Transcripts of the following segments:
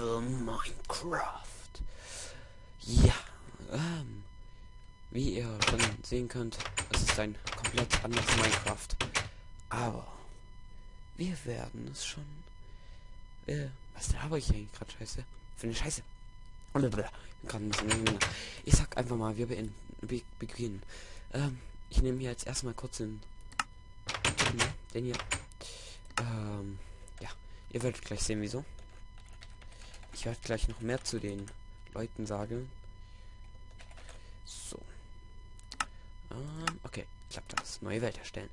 Evil Minecraft. Ja, ähm, wie ihr schon sehen könnt, es ist ein komplett anderes Minecraft. Aber wir werden es schon. Äh, was habe ich eigentlich gerade scheiße? Für eine Scheiße. Ich sag einfach mal, wir beginnen. Ähm, ich nehme hier jetzt erstmal kurz den, den hier. Ähm, ja, ihr werdet gleich sehen, wieso. Ich werde gleich noch mehr zu den Leuten sagen. So. Ähm, okay, klappt das. Neue Welt erstellen.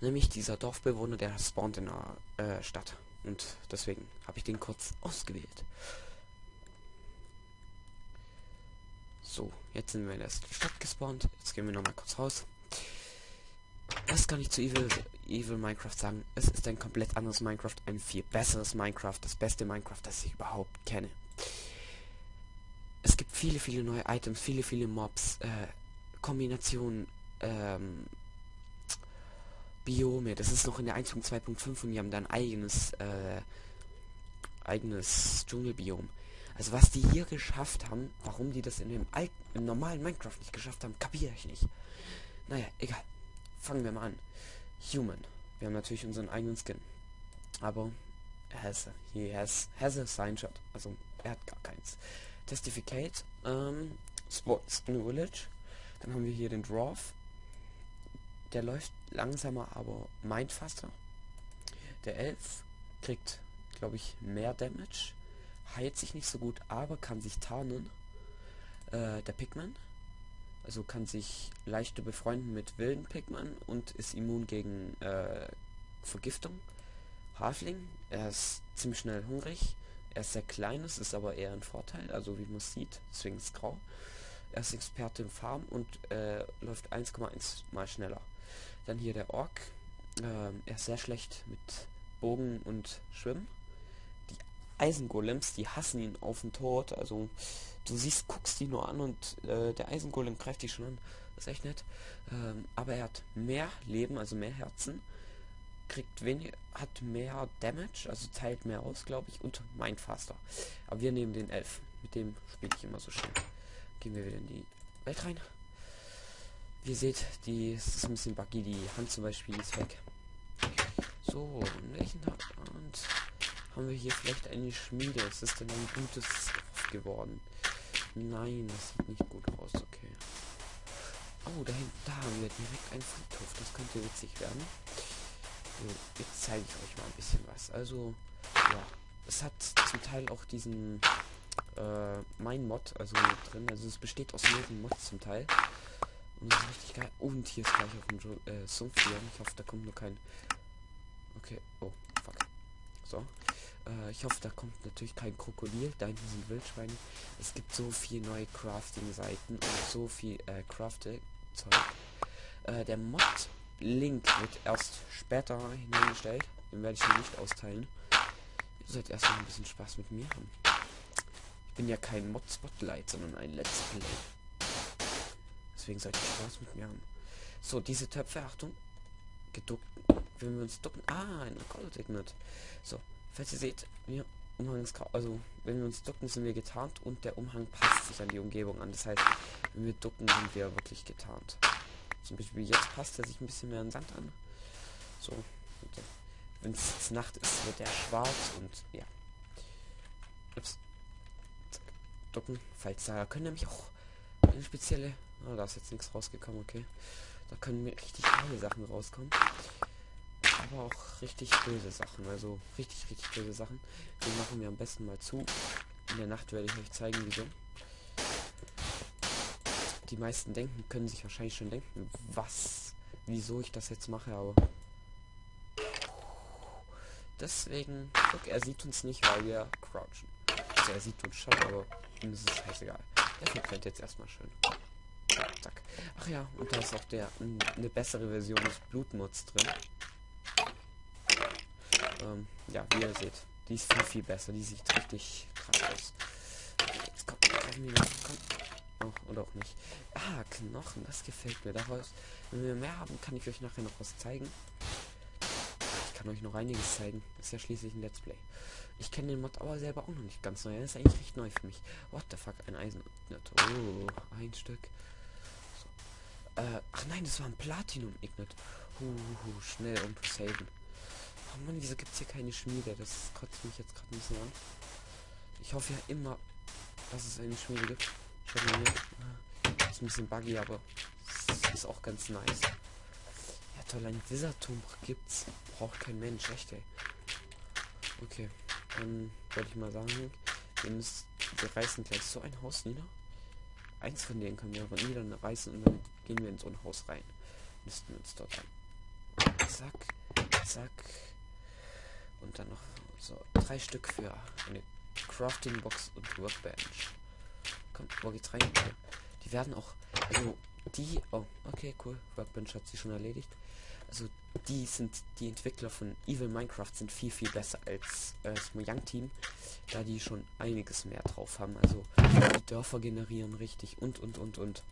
Nämlich dieser Dorfbewohner, der spawnt in der äh, Stadt. Und deswegen habe ich den kurz ausgewählt. So, jetzt sind wir in der Stadt gespawnt. Jetzt gehen wir noch mal kurz raus. Was kann ich zu Evil, Evil Minecraft sagen? Es ist ein komplett anderes Minecraft, ein viel besseres Minecraft, das beste Minecraft, das ich überhaupt kenne. Es gibt viele, viele neue Items, viele, viele Mobs, äh, Kombinationen, ähm, Biome. Das ist noch in der 1.2.5 und die haben dann eigenes, äh, eigenes Dschungelbiom. Also was die hier geschafft haben, warum die das in dem alten, im normalen Minecraft nicht geschafft haben, kapiere ich nicht. Naja, egal. Fangen wir mal an. Human. Wir haben natürlich unseren eigenen Skin. Aber er has, he has, has a sign shot. Also er hat gar keins. Testificate. Ähm, Sports New Village. Dann haben wir hier den Dwarf. Der läuft langsamer, aber meint faster. Der Elf kriegt, glaube ich, mehr Damage. Heilt sich nicht so gut, aber kann sich tarnen. Äh, der Pigman also kann sich leichter befreunden mit wilden Pigmen und ist immun gegen äh, Vergiftung. Hafling, er ist ziemlich schnell hungrig. Er ist sehr kleines, ist aber eher ein Vorteil, also wie man sieht, deswegen ist grau. Er ist Experte im Farm und äh, läuft 1,1 mal schneller. Dann hier der Ork. Ähm, er ist sehr schlecht mit Bogen und Schwimmen. Die Eisengolems, die hassen ihn auf den Tod. Also du siehst, guckst die nur an und äh, der Eisengolem greift dich schon an. Das ist echt nett. Ähm, aber er hat mehr Leben, also mehr Herzen. Kriegt weniger, hat mehr Damage, also teilt mehr aus, glaube ich, und meint faster. Aber wir nehmen den Elf. Mit dem spiele ich immer so schön. Gehen wir wieder in die Welt rein. Wie ihr seht, die ist ein bisschen buggy. Die Hand zum Beispiel ist weg. So, welchen und haben wir hier vielleicht eine Schmiede? Ist das denn ein gutes geworden? Nein, das sieht nicht gut aus, okay. Oh, da, da haben wir direkt einen Friedhof. Das könnte witzig werden. So, jetzt zeige ich euch mal ein bisschen was. Also, ja, es hat zum Teil auch diesen äh, mein Mod, also drin. Also es besteht aus mehreren Mods zum Teil. Und das ist richtig geil. Und hier ist gleich auf dem äh, Sumpf hier. Ich hoffe, da kommt nur kein. Okay. Oh, fuck. So. Äh, ich hoffe, da kommt natürlich kein Krokodil. Da hinten sind Wildschweine. Es gibt so viel neue Crafting-Seiten und so viel äh, Crafting-Zeug. Äh, der Mod-Link wird erst später hineingestellt. Den werde ich mir nicht austeilen. Ihr sollt erstmal ein bisschen Spaß mit mir haben. Ich bin ja kein Mod-Spotlight, sondern ein Let's Play. Deswegen sollt ihr Spaß mit mir haben. So, diese Töpfe, Achtung. Geduckt. Wenn wir uns ducken. Ah, ein Gold. So, Falls ihr seht, wir Umhangs also wenn wir uns ducken, sind wir getarnt und der Umhang passt sich an die Umgebung an. Das heißt, wenn wir ducken, sind wir wirklich getarnt. Zum Beispiel jetzt passt er sich ein bisschen mehr an Sand an. So. Wenn es Nacht ist, wird er schwarz und ja. Ups. Ducken. Falls da können nämlich auch eine spezielle. Oh, da ist jetzt nichts rausgekommen, okay. Da können mir richtig geile Sachen rauskommen aber auch richtig böse Sachen. Also richtig, richtig böse Sachen. Die machen wir am besten mal zu. In der Nacht werde ich euch zeigen, wieso. Die meisten denken, können sich wahrscheinlich schon denken, was, wieso ich das jetzt mache, aber deswegen, guck, er sieht uns nicht, weil wir crouchen. Also er sieht uns schon, aber ihm ist es scheißegal. Der verbrennt jetzt erstmal schön. Zack. Ach ja, und da ist auch der eine bessere Version des Blutmods drin. Ähm, ja, wie ihr seht, die ist viel, viel besser. Die sieht richtig krass aus. Jetzt kommt, komm. Oh, oder auch nicht. Ah, Knochen, das gefällt mir. Daraus, wenn wir mehr haben, kann ich euch nachher noch was zeigen. Ich kann euch noch einiges zeigen. Das ist ja schließlich ein Let's Play. Ich kenne den Mod aber selber auch noch nicht ganz neu. Er ist eigentlich recht neu für mich. What the fuck, ein Eisen. Oh, ein Stück. So. Äh, ach nein, das war ein Platinum Ignit. Uh, schnell um zu saven. Oh Mann, wieso gibt es hier keine Schmiede? Das kotzt mich jetzt gerade ein bisschen an. Ich hoffe ja immer, dass es eine Schmiede gibt. Ah, ist ein bisschen buggy, aber ist auch ganz nice. Ja toll, ein Wizardturm gibt's. Braucht kein Mensch, echt ey. Okay, dann würde ich mal sagen, wir müssen, wir reißen gleich so ein Haus nieder. Eins von denen können wir aber niederreißen und dann gehen wir in so ein Haus rein. Müssten uns dort an. Zack, zack. Und dann noch so drei Stück für eine Crafting Box und Workbench. Kommt, wo geht's rein? Die werden auch, also die, oh, okay, cool. Workbench hat sie schon erledigt. Also die sind, die Entwickler von Evil Minecraft sind viel, viel besser als äh, das Mojang Team, da die schon einiges mehr drauf haben. Also die Dörfer generieren richtig und, und, und, und.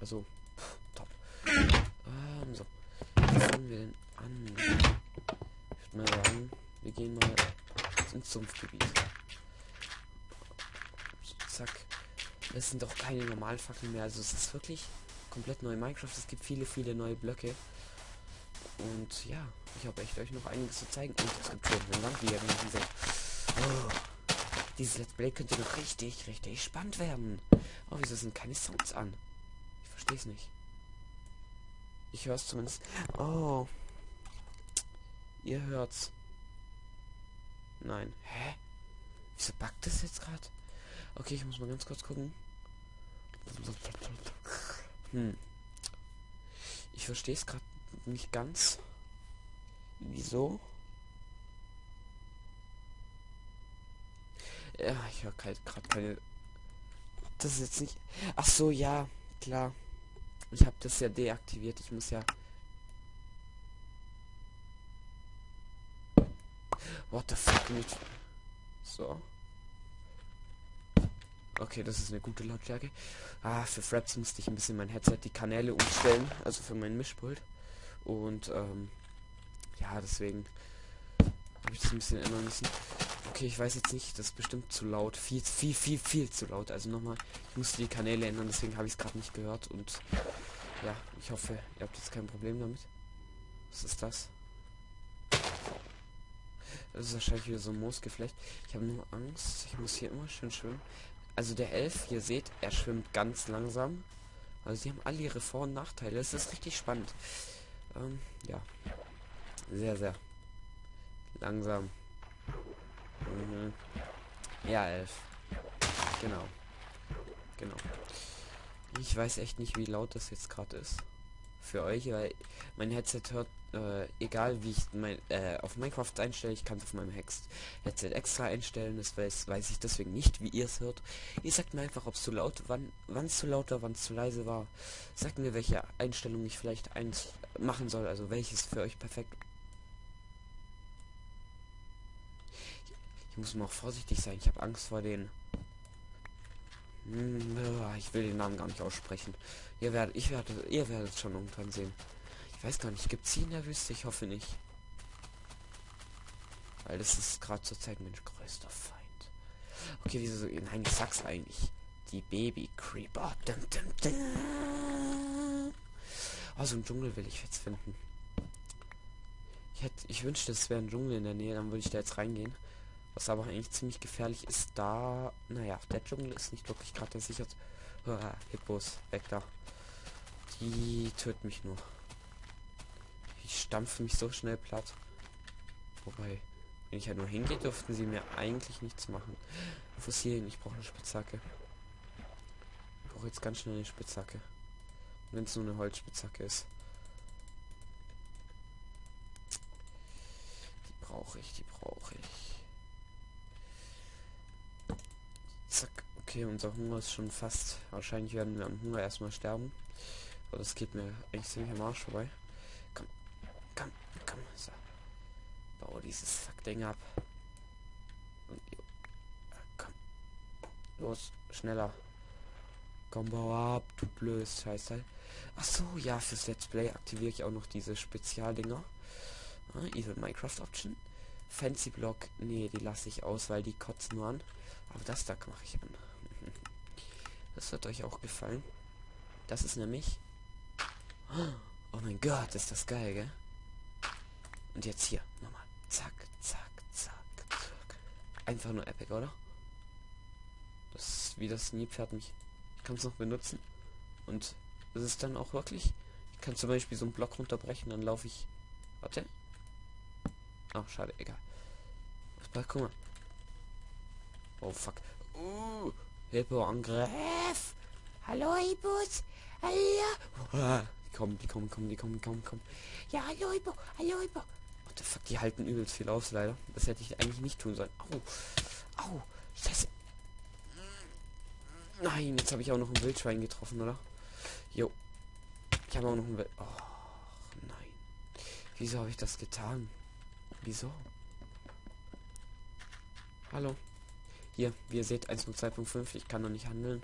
Also, pff, top. Ähm, so. Was fangen wir denn an? Ich würde mal sagen, wir gehen mal ins Sumpfgebiet. Zack. Es sind doch keine normalen Fackeln mehr. Also es ist wirklich komplett neu Minecraft. Es gibt viele, viele neue Blöcke. Und ja, ich habe echt euch noch einiges zu zeigen. Und es gibt schon eine Langwieger diese. Oh, dieses Let's Play könnte noch richtig, richtig spannend werden. Oh, wieso sind keine Sounds an? Ich verstehe es nicht. Ich höre es zumindest. Oh. Ihr hört's. Nein. Hä? Wieso backt das jetzt gerade? Okay, ich muss mal ganz kurz gucken. Hm. Ich verstehe es gerade nicht ganz. Wieso? Ja, ich höre halt gerade keine. Das ist jetzt nicht. Ach so, ja, klar. Ich habe das ja deaktiviert. Ich muss ja. What the fuck nicht. So. Okay, das ist eine gute Lautstärke. Ah, für Fraps musste ich ein bisschen mein Headset die Kanäle umstellen, also für mein Mischpult. Und ähm, ja, deswegen habe ich das ein bisschen ändern müssen. Okay, ich weiß jetzt nicht, das ist bestimmt zu laut. Viel, viel, viel, viel zu laut. Also nochmal, ich musste die Kanäle ändern, deswegen habe ich es gerade nicht gehört. Und ja, ich hoffe, ihr habt jetzt kein Problem damit. Was ist das? Das ist wahrscheinlich wieder so ein Moosgeflecht. Ich habe nur Angst. Ich muss hier immer schön schwimmen. Also der Elf, ihr seht, er schwimmt ganz langsam. Also sie haben alle ihre Vor- und Nachteile. Es ist richtig spannend. Ähm, ja. Sehr, sehr langsam. Mhm. Ja, Elf. Genau. Genau. Ich weiß echt nicht, wie laut das jetzt gerade ist. Für euch, weil mein Headset hört äh, egal wie ich mein, äh, auf Minecraft einstelle, ich kann es auf meinem Hex Headset extra einstellen, das weiß, weiß ich deswegen nicht, wie ihr es hört. Ihr sagt mir einfach, ob es zu laut, wann es zu laut war, wann es zu leise war. Sagt mir, welche Einstellung ich vielleicht eins machen soll, also welches für euch perfekt. Ich, muss mal auch vorsichtig sein, ich habe Angst vor den ich will den Namen gar nicht aussprechen. Ihr werdet, ich werde, ihr werdet schon irgendwann sehen. Ich weiß gar nicht, gibt es sie in der Wüste? Ich hoffe nicht. Weil das ist gerade zur Zeit mein größter Feind. Okay, wieso so? Nein, ich sag's eigentlich. Die Baby Creeper. Dum, dum, dum. Oh, so ein Dschungel will ich jetzt finden. Ich hätte, ich wünschte, es wäre ein Dschungel in der Nähe, dann würde ich da jetzt reingehen. Was aber eigentlich ziemlich gefährlich ist, da, naja, der Dschungel ist nicht wirklich gerade gesichert. Oh, Hippos, weg da. Die töten mich nur. Ich stampfe mich so schnell platt. Wobei, wenn ich ja halt nur hingehe, dürften sie mir eigentlich nichts machen. Fossilien, ich brauche eine Spitzhacke. Ich brauche jetzt ganz schnell eine Spitzhacke. Wenn es nur eine Holzspitzhacke ist. Die brauche ich, die brauche ich. Zack. Okay, unser Hunger ist schon fast. Wahrscheinlich werden wir am Hunger erstmal sterben. Aber das geht mir eigentlich ziemlich am Arsch vorbei. Komm, komm. So. Bau dieses Fuck-Ding ab. Und, komm. Los, schneller. Komm, bau ab, du blödes Scheiße. Ach so, ja, fürs Let's Play aktiviere ich auch noch diese Spezialdinger. Ah, Evil Minecraft Option. Fancy Block, nee, die lasse ich aus, weil die kotzen nur an. Aber das da mache ich an. Das wird euch auch gefallen. Das ist nämlich... Oh mein Gott, ist das geil, gell? Und jetzt hier, nochmal. Zack, zack, zack, zack. Einfach nur epic, oder? Das ist wie das Nilpferd mich. Ich kann es noch benutzen. Und es ist dann auch wirklich. Ich kann zum Beispiel so einen Block runterbrechen, dann laufe ich. Warte. Ach, schade, egal. Guck mal. Oh fuck. Uh, Hippo-Angriff. Hallo, Hippos. Hallo. Ah, die kommen, die kommen, kommen, die kommen, kommen, kommen. Ja, hallo, Hippo. Hallo, Hippo. What the fuck, die halten übelst viel aus, leider. Das hätte ich eigentlich nicht tun sollen. Au. Au. Scheiße. Nein, jetzt habe ich auch noch ein Wildschwein getroffen, oder? Jo. Ich habe auch noch ein Wild... Oh, nein. Wieso habe ich das getan? Wieso? Hallo. Hier, wie ihr seht, 1.2.5. Ich kann noch nicht handeln.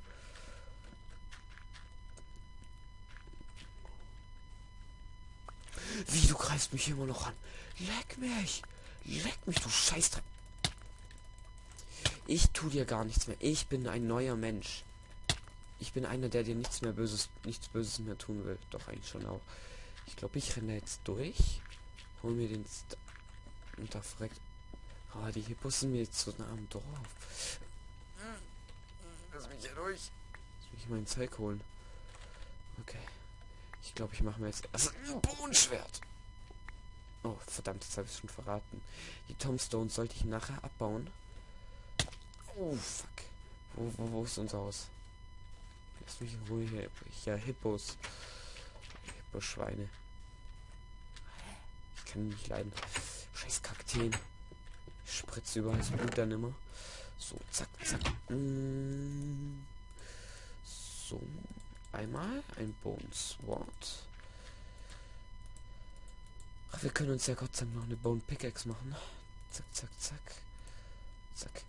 Wie, du greifst mich immer noch an. Leck mich. Leck mich, du Scheißdreck. Ich tu dir gar nichts mehr. Ich bin ein neuer Mensch. Ich bin einer, der dir nichts mehr Böses, nichts Böses mehr tun will. Doch eigentlich schon auch. Ich glaube, ich renne jetzt durch. Hol mir den St und da fragt. Oh, die Hippos sind mir jetzt so nah am Dorf. Lass mich hier durch. Lass mich mein Zeug holen. Okay. Ich glaube, ich mache mir jetzt erst ein Bohnenschwert. Oh, verdammt, jetzt habe ich schon verraten. Die Tombstones sollte ich nachher abbauen. Oh, fuck. Wo, wo, wo ist unser Haus? Lass mich in Ruhe hier. Ja, Hippos. Hipposchweine. Ich kann nicht leiden. Scheiß Kakteen. Spritze überall das Blut dann immer. So, zack, zack. Mm. So. Einmal ein Bone Sword. Ach, wir können uns ja Gott sei Dank noch eine Bone Pickaxe machen. Zack, zack, zack. Zack.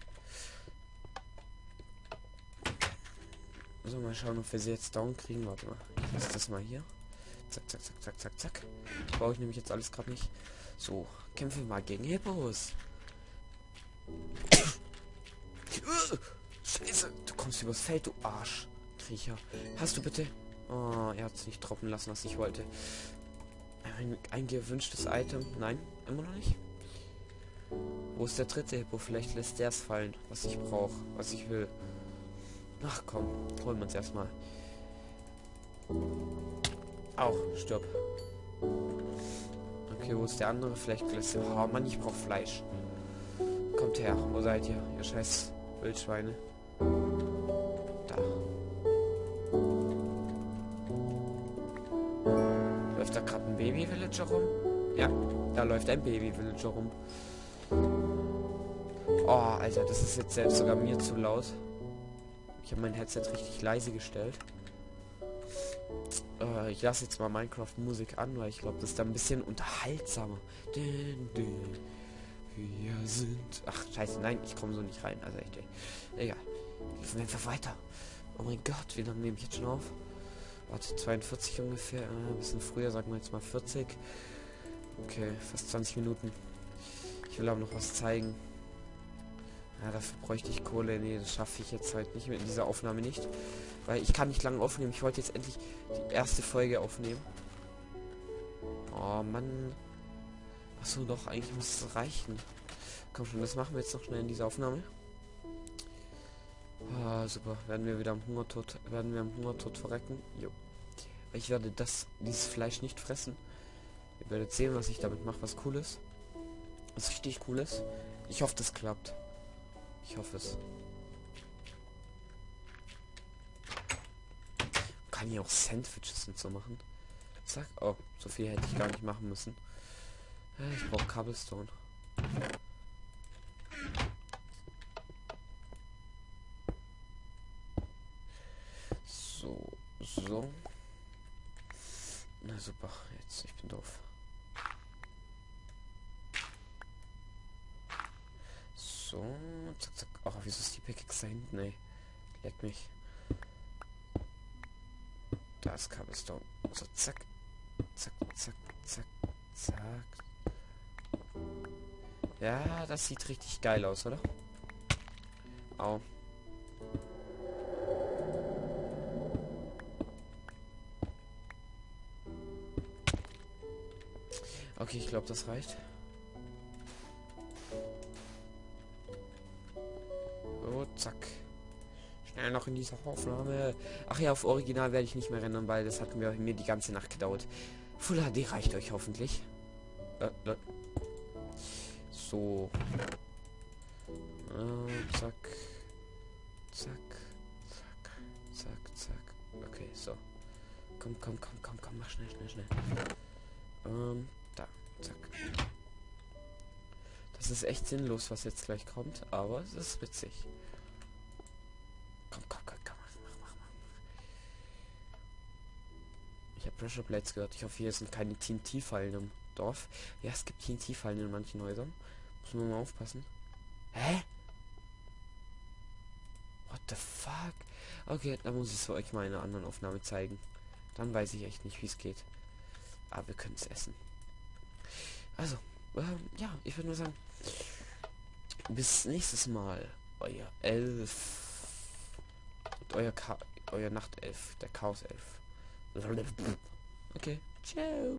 So, mal schauen, ob wir sie jetzt down kriegen. Warte mal. Ich lasse das mal hier. Zack, zack, zack, zack, zack, zack. Brauche ich nämlich jetzt alles gerade nicht. So, kämpfen wir mal gegen Hippos. Scheiße, du kommst übers Feld, du Arsch. Kriecher. Hast du bitte... Oh, er hat es nicht droppen lassen, was ich wollte. Ein, ein gewünschtes Item. Nein, immer noch nicht. Wo ist der dritte Hippo? Vielleicht lässt der es fallen, was ich brauche, was ich will. Ach komm, holen wir uns erstmal. Auch, stirb. Okay, wo ist der andere? Vielleicht lässt er... Oh Mann, ich brauche Fleisch. Kommt her, wo seid ihr? Ihr scheiß Wildschweine. Da. Läuft da gerade ein Baby-Villager rum? Ja, da läuft ein Baby-Villager rum. Oh, Alter, das ist jetzt selbst sogar mir zu laut. Ich habe mein Headset richtig leise gestellt. Äh, ich lasse jetzt mal Minecraft-Musik an, weil ich glaube, das ist da ein bisschen unterhaltsamer. Dün, dün. Wir sind... Ach, scheiße, nein, ich komme so nicht rein. Also echt, egal. Wir einfach weiter. Oh mein Gott, wie lange nehme ich jetzt schon auf? Warte, 42 ungefähr. Äh, ein bisschen früher, sagen wir jetzt mal 40. Okay, fast 20 Minuten. Ich will aber noch was zeigen. Ja, dafür bräuchte ich Kohle. Nee, das schaffe ich jetzt halt nicht mit dieser Aufnahme nicht. Weil ich kann nicht lange aufnehmen. Ich wollte jetzt endlich die erste Folge aufnehmen. Oh Mann. Achso, doch, eigentlich muss es reichen. Komm schon, das machen wir jetzt noch schnell in dieser Aufnahme. Ah, super. Werden wir wieder am Hungertod, werden wir am Hungertod verrecken? Jo. Ich werde das, dieses Fleisch nicht fressen. Ihr werdet sehen, was ich damit mache, was cool ist. Was richtig cool ist. Ich hoffe, das klappt. Ich hoffe es. Kann ich auch Sandwiches und so machen? Zack. Oh, so viel hätte ich gar nicht machen müssen. Ich brauche Cobblestone. So, so. Na super, jetzt, ich bin doof. So, zack, zack. Ach, wieso ist die Pickaxe da hinten, ey? Leck mich. Da ist Cobblestone. So, zack. Zack, zack, zack, zack. Ja, das sieht richtig geil aus, oder? Au. Okay, ich glaube, das reicht. Oh, zack. Schnell noch in dieser Aufnahme. Ach ja, auf Original werde ich nicht mehr rennen, weil das hat mir, mir die ganze Nacht gedauert. Full HD reicht euch hoffentlich. Äh, äh. So. Äh, zack. Zack. Zack. Zack, zack. Okay, so. Komm, komm, komm, komm, komm, mach schnell, schnell, schnell. Ähm, da. Zack. Das ist echt sinnlos, was jetzt gleich kommt, aber es ist witzig. Komm, komm, komm, komm, mach, mach, mach. Ich habe Pressure Blades gehört. Ich hoffe, hier sind keine TNT-Fallen im Dorf. Ja, es gibt TNT-Fallen in manchen Häusern. Muss man mal aufpassen. Hä? What the fuck? Okay, dann muss ich es euch mal in einer anderen Aufnahme zeigen. Dann weiß ich echt nicht, wie es geht. Aber wir können es essen. Also, ähm, ja, ich würde nur sagen, bis nächstes Mal. Euer Elf. Und euer, Ka euer Nachtelf. Der Chaos-Elf. Okay, ciao.